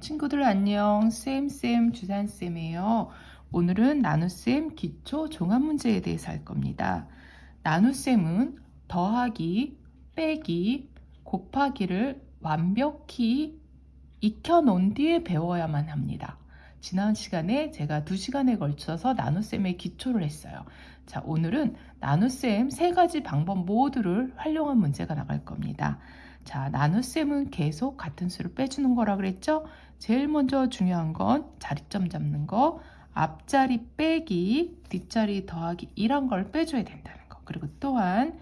친구들 안녕. 쌤쌤 주산쌤이에요. 오늘은 나눗셈 기초 종합문제에 대해서 할 겁니다. 나눗셈은 더하기 빼기 곱하기를 완벽히 익혀놓은 뒤에 배워야만 합니다. 지난 시간에 제가 두시간에 걸쳐서 나눗셈의 기초를 했어요. 자 오늘은 나눗셈 세 가지 방법 모두를 활용한 문제가 나갈 겁니다. 자, 나눗셈은 계속 같은 수를 빼주는 거라 그랬죠? 제일 먼저 중요한 건 자리점 잡는 거, 앞자리 빼기, 뒷자리 더하기 이런 걸 빼줘야 된다는 거. 그리고 또한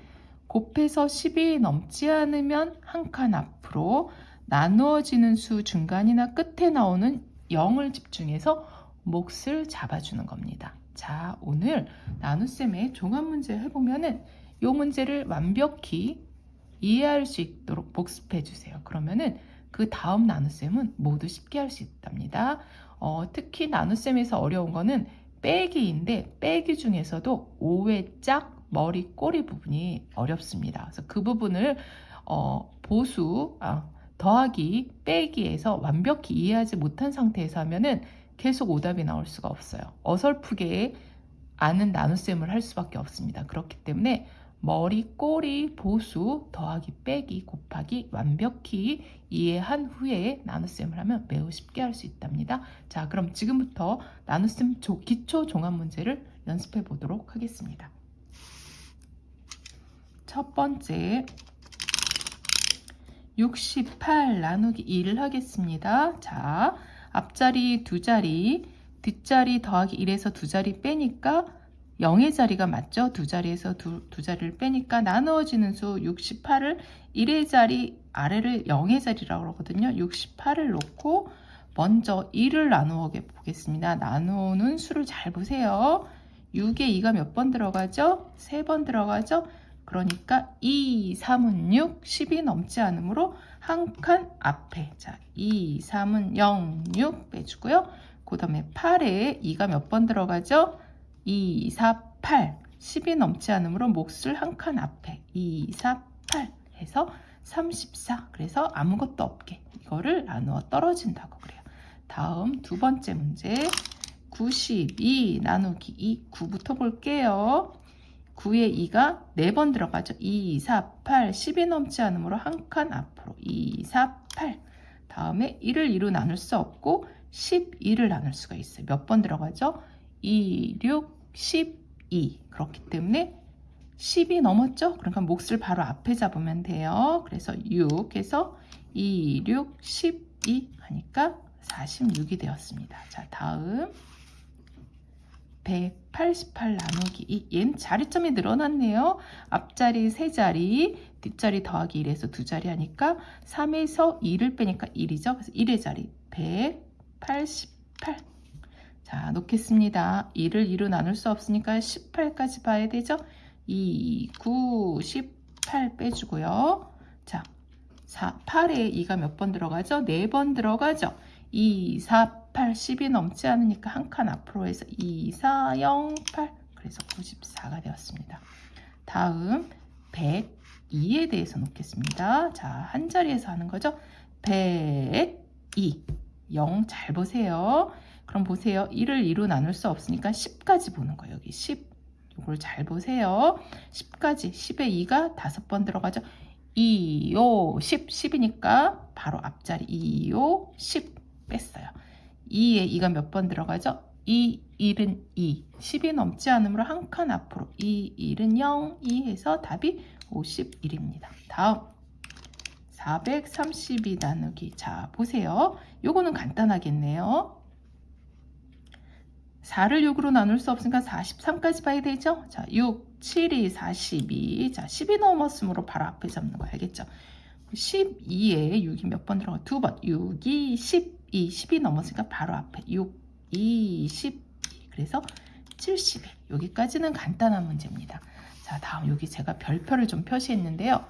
곱해서 10이 넘지 않으면 한 칸 앞으로 나누어지는 수 중간이나 끝에 나오는 0을 집중해서 몫을 잡아주는 겁니다. 자, 오늘 나눗셈의 종합문제 해보면은 이 문제를 완벽히 이해할 수 있도록 복습해 주세요. 그러면은 그 다음 나눗셈은 모두 쉽게 할 수 있답니다. 어, 특히 나눗셈에서 어려운 거는 빼기인데 빼기 중에서도 5회 짝 머리 꼬리 부분이 어렵습니다. 그래서 그 부분을 어, 보수 아, 더하기 빼기에서 완벽히 이해하지 못한 상태에서 하면은 계속 오답이 나올 수가 없어요. 어설프게 아는 나눗셈을 할 수밖에 없습니다. 그렇기 때문에 머리, 꼬리, 보수, 더하기, 빼기, 곱하기 완벽히 이해한 후에 나눗셈을 하면 매우 쉽게 할 수 있답니다. 자, 그럼 지금부터 나눗셈 기초 종합 문제를 연습해 보도록 하겠습니다. 첫 번째 68 나누기 1을 하겠습니다. 자, 앞자리 두 자리, 뒷자리 더하기 1에서 두 자리 빼니까 0의 자리가 맞죠? 두 자리에서 두, 두 자리를 빼니까 나누어지는 수 68을 1의 자리 아래를 0의 자리라고 그러거든요. 68을 놓고 먼저 1을 나누어 보겠습니다. 나누는 수를 잘 보세요. 6에 2가 몇 번 들어가죠? 3번 들어가죠? 그러니까 2, 3은 6, 10이 넘지 않으므로 한 칸 앞에 자 2, 3은 0, 6 빼주고요. 그 다음에 8에 2가 몇 번 들어가죠? 2, 4, 8 10이 넘지 않으므로 몫을 한 칸 앞에. 2, 4, 8 해서 34 그래서 아무것도 없게. 이거를 나누어 떨어진다고 그래요. 다음 두 번째 문제. 92 나누기 2 9부터 볼게요. 9에 2가 4번 들어가죠. 2, 4, 8 10이 넘지 않으므로 한 칸 앞으로. 2, 4, 8 다음에 1을 2로 나눌 수 없고 12를 나눌 수가 있어요. 몇 번 들어가죠? 2, 6, 12 그렇기 때문에 10이 넘었죠? 그러니까 몫을 바로 앞에 잡으면 돼요. 그래서 6 해서 2, 6, 12 하니까 46이 되었습니다. 자 다음 188 나누기 2 얘는 자리점이 늘어났네요. 앞자리 3자리 뒷자리 더하기 1에서 2자리 하니까 3에서 2를 빼니까 1이죠. 그래서 1의 자리 188 자, 놓겠습니다. 2를 2로 나눌 수 없으니까 18까지 봐야 되죠? 2, 9, 18 빼주고요. 자, 4, 8에 2가 몇 번 들어가죠? 4번 들어가죠? 2, 4, 8, 10이 넘지 않으니까 한 칸 앞으로 해서 2, 4, 0, 8 그래서 94가 되었습니다. 다음 102에 대해서 놓겠습니다. 자, 한 자리에서 하는 거죠? 102 0 잘 보세요. 그럼 보세요. 1을 2로 나눌 수 없으니까 10까지 보는 거예요. 여기 10. 이걸 잘 보세요. 10까지. 10에 2가 5번 들어가죠. 2, 5, 10. 10이니까 바로 앞자리 2, 5, 10 뺐어요. 2에 2가 몇 번 들어가죠? 2, 1은 2. 10이 넘지 않으므로 한 칸 앞으로 2, 1은 0, 2 해서 답이 51입니다. 다음 432 나누기 자 보세요. 요거는 간단하겠네요. 4를 6으로 나눌 수 없으니까 43까지 봐야 되죠? 자, 6, 7이 42. 자, 10이 넘었으므로 바로 앞에 잡는 거 알겠죠? 12에 6이 몇 번 들어가? 두 번. 6이 12. 10이 넘었으니까 바로 앞에 6, 2, 12. 그래서 70에. 여기까지는 간단한 문제입니다. 자, 다음 여기 제가 별표를 좀 표시했는데요.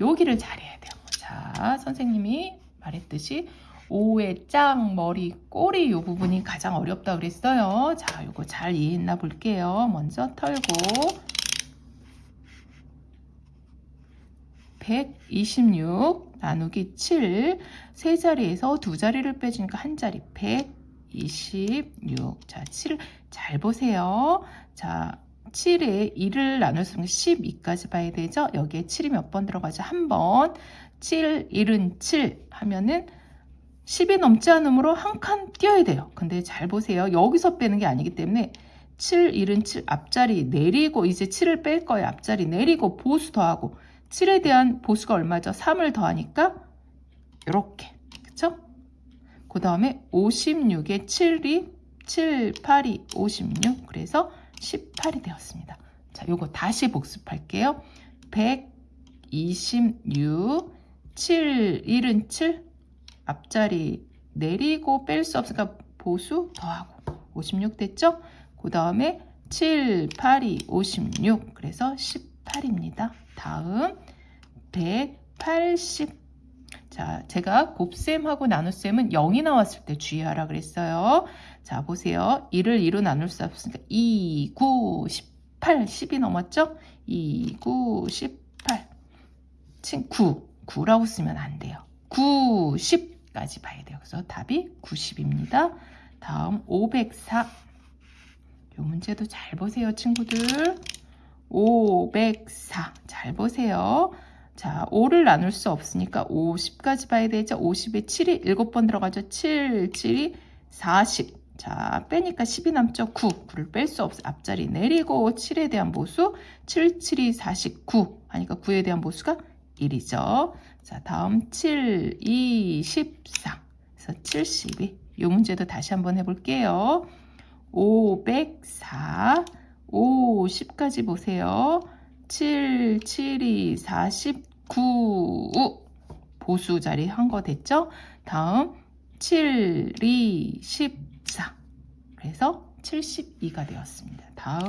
여기를 잘해야 돼요. 자, 선생님이 말했듯이 오의 짱, 머리, 꼬리 이 부분이 가장 어렵다 그랬어요. 자, 이거 잘 이해했나 볼게요. 먼저 털고 126 나누기 7. 세 자리에서 두 자리를 빼주니까 한 자리 126. 자, 7. 잘 보세요. 자, 7에 2를 나눌 수 있는 12까지 봐야 되죠? 여기에 7이 몇 번 들어가죠? 한 번. 7, 1은 7 하면은 10이 넘지 않으므로 한칸 띄어야 돼요. 근데 잘 보세요. 여기서 빼는 게 아니기 때문에 7, 1은 7 앞자리 내리고 이제 7을 뺄 거예요. 앞자리 내리고 보수 더하고 7에 대한 보수가 얼마죠? 3을 더하니까 이렇게 그쵸? 그 다음에 56에 7이 7, 8이 56 그래서 18이 되었습니다. 자, 요거 다시 복습할게요. 126 7, 1은 7 앞자리 내리고 뺄 수 없으니까 보수 더하고 56 됐죠? 그 다음에 7, 8이 56 그래서 18입니다. 다음 180 자, 제가 곱셈하고 나눗셈은 0이 나왔을 때 주의하라 그랬어요. 자, 보세요. 1을 2로 나눌 수 없으니까 2, 9, 18, 10이 넘었죠? 2, 9, 18, 9, 9라고 쓰면 안 돼요. 9, 10 까지 봐야 돼요. 그래서 답이 90입니다. 다음 504. 이 문제도 잘 보세요, 친구들. 504. 잘 보세요. 자, 5를 나눌 수 없으니까 50까지 봐야 되죠. 50에 7이 7번 들어가죠. 7, 7이 40. 자, 빼니까 10이 남죠. 9. 9를 뺄 수 없어. 앞자리 내리고 7에 대한 보수 7, 7이 49. 하니까 9에 대한 보수가 1이죠. 자, 다음 7, 2, 14. 그래서 72. 이 문제도 다시 한번 해볼게요. 504, 50까지 보세요. 7, 7이 49. 보수 자리 한 거 됐죠? 다음 7, 2, 14. 그래서 72가 되었습니다. 다음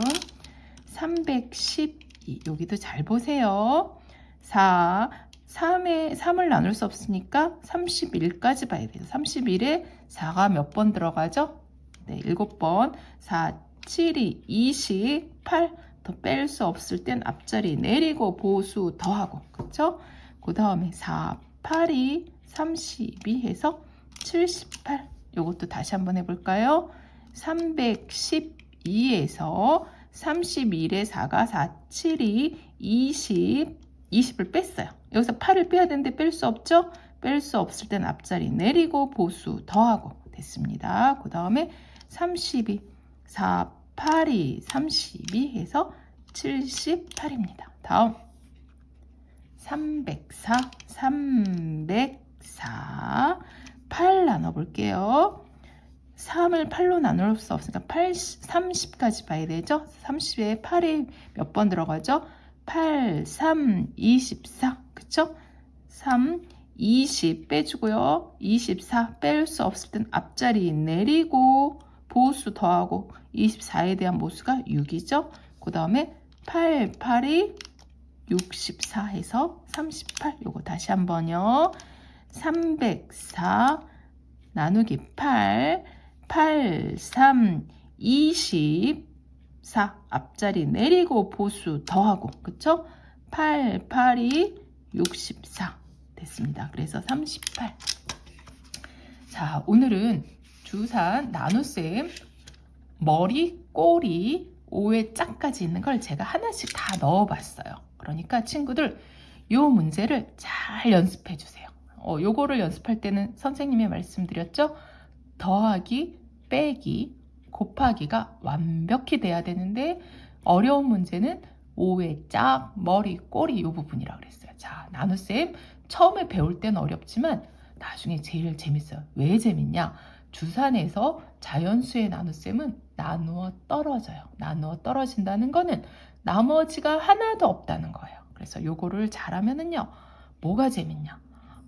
312. 여기도 잘 보세요. 4, 3에 3을 나눌 수 없으니까 31까지 봐야 돼요. 31에 4가 몇 번 들어가죠? 네, 7번. 4, 7이 28. 더 뺄 수 없을 땐 앞자리 내리고 보수 더하고. 그쵸? 그 다음에 4, 8이 32 해서 78. 이것도 다시 한번 해볼까요? 312에서 31에 4가 4, 7이 20, 20을 뺐어요. 여기서 8을 빼야 되는데 뺄 수 없죠? 뺄 수 없을 땐 앞자리 내리고 보수 더하고 됐습니다. 그 다음에 32, 4, 8이 32 해서 78입니다. 다음 304, 304, 8 나눠볼게요. 3을 8로 나눌 수 없으니까 8, 30까지 봐야 되죠? 30에 8이 몇 번 들어가죠? 8, 3, 24. 그쵸? 3, 20 빼주고요. 24 뺄 수 없을 땐 앞자리 내리고 보수 더하고 24에 대한 모수가 6이죠. 그 다음에 8, 8이 64 해서 38. 요거 다시 한번요. 304 나누기 8, 8, 3, 24 앞자리 내리고 보수 더하고 그쵸? 8, 8이 64 됐습니다. 그래서 38 자, 오늘은 주산 나눗셈 머리, 꼬리, 5의 짝까지 있는 걸 제가 하나씩 다 넣어봤어요. 그러니까 친구들 이 문제를 잘 연습해 주세요. 어, 요거를 연습할 때는 선생님이 말씀드렸죠? 더하기, 빼기, 곱하기가 완벽히 돼야 되는데 어려운 문제는 5의 짝, 머리, 꼬리 이 부분이라고 그랬어요. 자, 나눗셈 처음에 배울 때는 어렵지만 나중에 제일 재밌어요. 왜 재밌냐? 주산에서 자연수의 나눗셈은 나누어 떨어져요. 나누어 떨어진다는 거는 나머지가 하나도 없다는 거예요. 그래서 요거를 잘하면은요. 뭐가 재밌냐?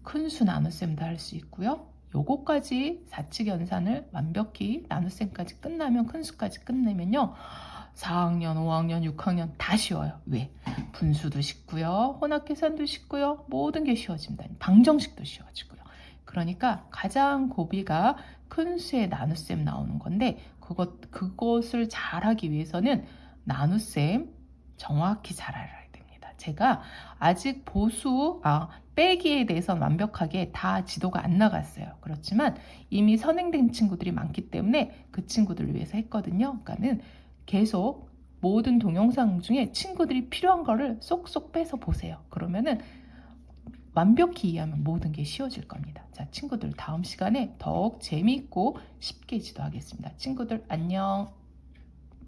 큰 수 나눗셈도 할 수 있고요. 요거까지 사칙 연산을 완벽히 나눗셈까지 끝나면 큰 수까지 끝내면요. 4학년, 5학년, 6학년 다 쉬워요. 왜? 분수도 쉽고요. 혼합 계산도 쉽고요. 모든 게 쉬워집니다. 방정식도 쉬워지고요. 그러니까 가장 고비가 큰 수의 나눗셈 나오는 건데 그것, 그것을 잘하기 위해서는 나눗셈 정확히 잘 됩니다. 제가 아직 보수, 아, 빼기에 대해서는 완벽하게 다 지도가 안 나갔어요. 그렇지만 이미 선행된 친구들이 많기 때문에 그 친구들을 위해서 했거든요. 그러니까는 계속 모든 동영상 중에 친구들이 필요한 거를 쏙쏙 빼서 보세요. 그러면은 완벽히 이해하면 모든 게 쉬워질 겁니다. 자, 친구들 다음 시간에 더욱 재미있고 쉽게 지도하겠습니다. 친구들 안녕.